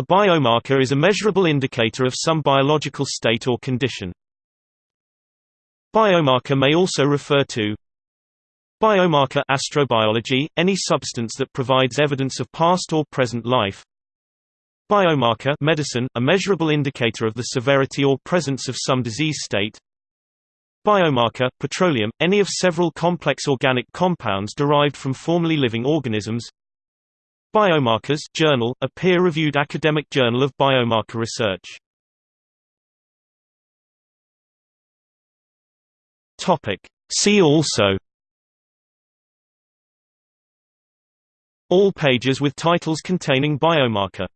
A biomarker is a measurable indicator of some biological state or condition. Biomarker may also refer to Biomarker astrobiology, any substance that provides evidence of past or present life. Biomarker medicine, a measurable indicator of the severity or presence of some disease state. Biomarker petroleum, any of several complex organic compounds derived from formerly living organisms Biomarkers Journal, a peer-reviewed academic journal of biomarker research. Topic. See also All pages with titles containing biomarker